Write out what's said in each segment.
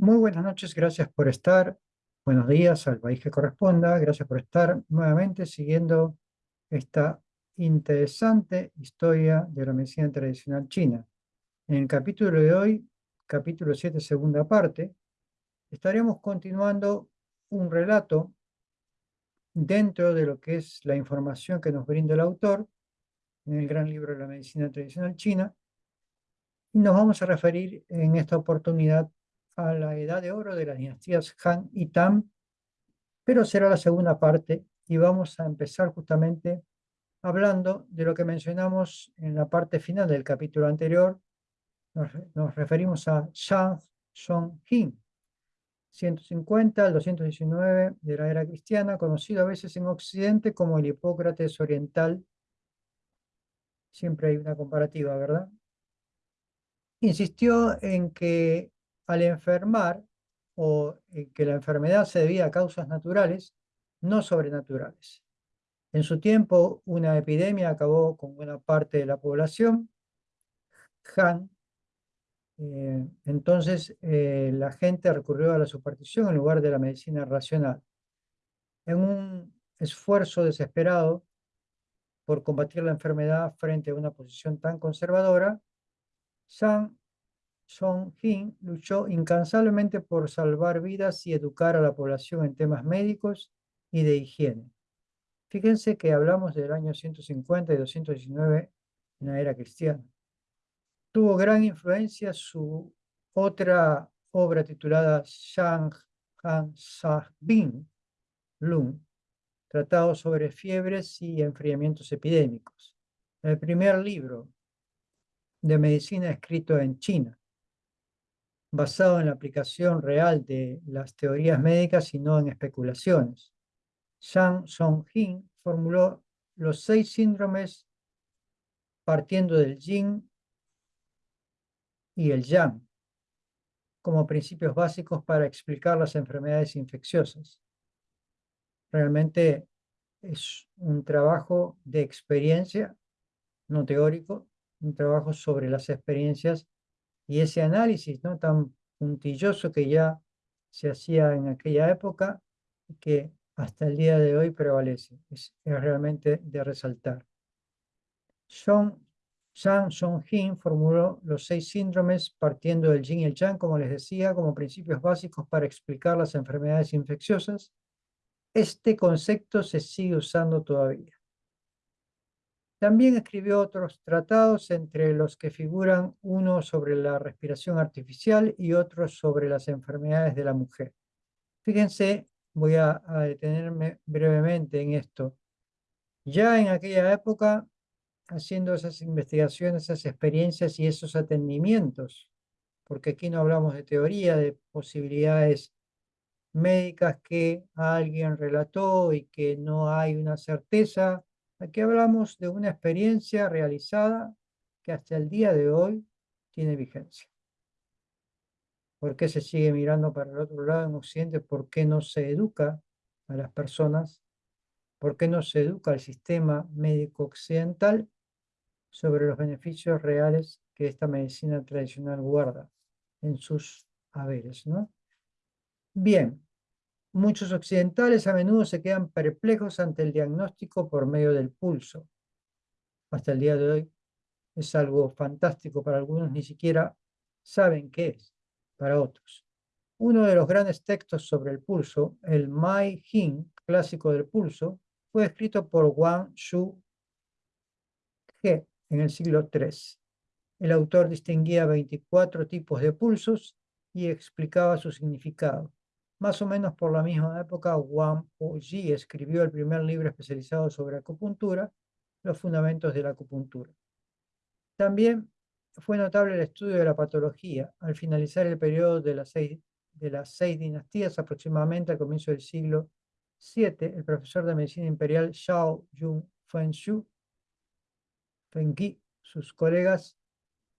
Muy buenas noches, gracias por estar. Buenos días al país que corresponda. Gracias por estar nuevamente siguiendo esta interesante historia de la medicina tradicional china. En el capítulo de hoy, capítulo 7, segunda parte, estaremos continuando un relato dentro de lo que es la información que nos brinda el autor en el gran libro de la medicina tradicional china. Y nos vamos a referir en esta oportunidad a la edad de oro de las dinastías Han y Tam, pero será la segunda parte y vamos a empezar justamente hablando de lo que mencionamos en la parte final del capítulo anterior. Nos, referimos a Shang Song-hin, 150 al 219 de la era cristiana, conocido a veces en Occidente como el Hipócrates oriental. Siempre hay una comparativa, ¿verdad? Insistió en que al enfermar o eh, que la enfermedad se debía a causas naturales, no sobrenaturales. En su tiempo, una epidemia acabó con buena parte de la población. Han, eh, entonces eh, la gente recurrió a la superstición en lugar de la medicina racional. En un esfuerzo desesperado por combatir la enfermedad frente a una posición tan conservadora, San Song-hin luchó incansablemente por salvar vidas y educar a la población en temas médicos y de higiene. Fíjense que hablamos del año 150 y 219 en la era cristiana. Tuvo gran influencia su otra obra titulada Shang Han Sa Bin Lung, tratado sobre fiebres y enfriamientos epidémicos. El primer libro de medicina escrito en China basado en la aplicación real de las teorías médicas y no en especulaciones. Shang Song-hin formuló los seis síndromes partiendo del yin y el yang como principios básicos para explicar las enfermedades infecciosas. Realmente es un trabajo de experiencia, no teórico, un trabajo sobre las experiencias y ese análisis ¿no? tan puntilloso que ya se hacía en aquella época que hasta el día de hoy prevalece. Es, realmente de resaltar. Shang Song-hin formuló los seis síndromes partiendo del yin y el yang, como les decía, como principios básicos para explicar las enfermedades infecciosas. Este concepto se sigue usando todavía. También escribió otros tratados, entre los que figuran uno sobre la respiración artificial y otro sobre las enfermedades de la mujer. Fíjense, voy a, detenerme brevemente en esto. Ya en aquella época, haciendo esas investigaciones, esas experiencias y esos atendimientos, porque aquí no hablamos de teoría, de posibilidades médicas que alguien relató y que no hay una certeza, Aquí hablamos de una experiencia realizada que hasta el día de hoy tiene vigencia. ¿Por qué se sigue mirando para el otro lado en Occidente? ¿Por qué no se educa a las personas? ¿Por qué no se educa al sistema médico occidental sobre los beneficios reales que esta medicina tradicional guarda en sus haberes? ¿no? Bien, Muchos occidentales a menudo se quedan perplejos ante el diagnóstico por medio del pulso. Hasta el día de hoy es algo fantástico para algunos, ni siquiera saben qué es para otros. Uno de los grandes textos sobre el pulso, el Mai Jing, clásico del pulso, fue escrito por Wang Shu He en el siglo III. El autor distinguía 24 tipos de pulsos y explicaba su significado. Más o menos por la misma época, Wang Ji escribió el primer libro especializado sobre acupuntura, Los fundamentos de la acupuntura. También fue notable el estudio de la patología. Al finalizar el periodo de las seis, dinastías, aproximadamente al comienzo del siglo VII, el profesor de medicina imperial Xiao Yun Fenshu, Fengqi, sus colegas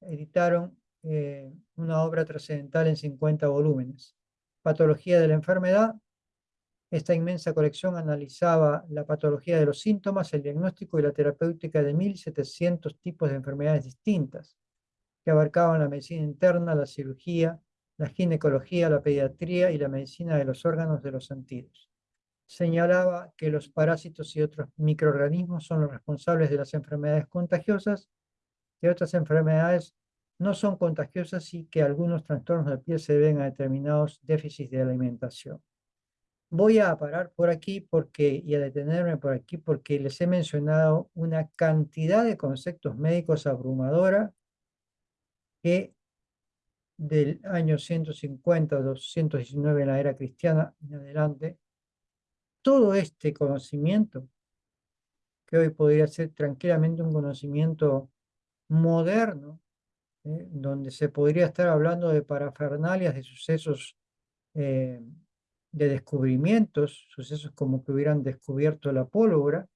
editaron eh, una obra trascendental en 50 volúmenes. Patología de la enfermedad. Esta inmensa colección analizaba la patología de los síntomas, el diagnóstico y la terapéutica de 1.700 tipos de enfermedades distintas, que abarcaban la medicina interna, la cirugía, la ginecología, la pediatría y la medicina de los órganos de los sentidos. Señalaba que los parásitos y otros microorganismos son los responsables de las enfermedades contagiosas y otras enfermedades no son contagiosas y que algunos trastornos de piel se deben a determinados déficits de alimentación. Voy a parar por aquí porque, y a detenerme por aquí porque les he mencionado una cantidad de conceptos médicos abrumadora que del año 150 219 en la era cristiana en adelante, todo este conocimiento, que hoy podría ser tranquilamente un conocimiento moderno, ¿eh? donde se podría estar hablando de parafernalias, de sucesos, eh, de descubrimientos, sucesos como que hubieran descubierto la pólvora,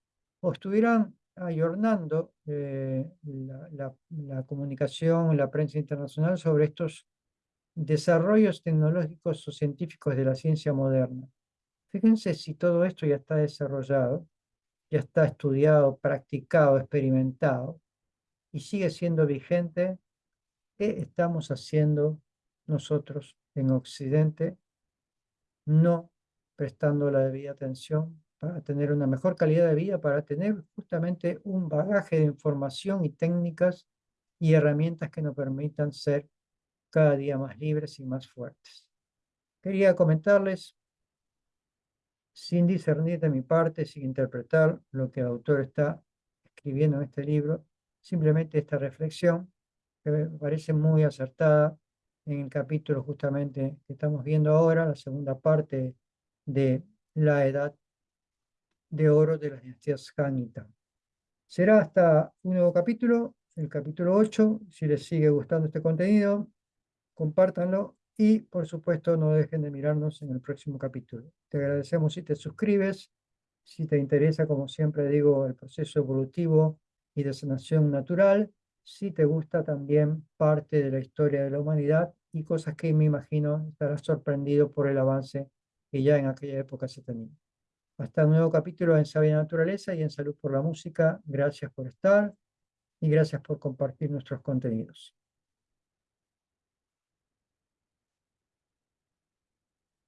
o estuvieran ayornando eh, la, la, comunicación, la prensa internacional sobre estos desarrollos tecnológicos o científicos de la ciencia moderna. Fíjense si todo esto ya está desarrollado, ya está estudiado, practicado, experimentado, y sigue siendo vigente, ¿qué estamos haciendo nosotros en Occidente? No prestando la debida atención para tener una mejor calidad de vida, para tener justamente un bagaje de información y técnicas y herramientas que nos permitan ser cada día más libres y más fuertes. Quería comentarles, sin discernir de mi parte, sin interpretar lo que el autor está escribiendo en este libro, simplemente esta reflexión que me parece muy acertada en el capítulo justamente que estamos viendo ahora, la segunda parte de la edad de oro de las dinastías Hanita. Será hasta un nuevo capítulo, el capítulo 8. Si les sigue gustando este contenido, compártanlo y por supuesto no dejen de mirarnos en el próximo capítulo. Te agradecemos si te suscribes, si te interesa, como siempre digo, el proceso evolutivo y de sanación natural, si te gusta también parte de la historia de la humanidad y cosas que me imagino estarás sorprendido por el avance que ya en aquella época se tenía. Hasta un nuevo capítulo en Sabia Naturaleza y en Salud por la Música. Gracias por estar y gracias por compartir nuestros contenidos.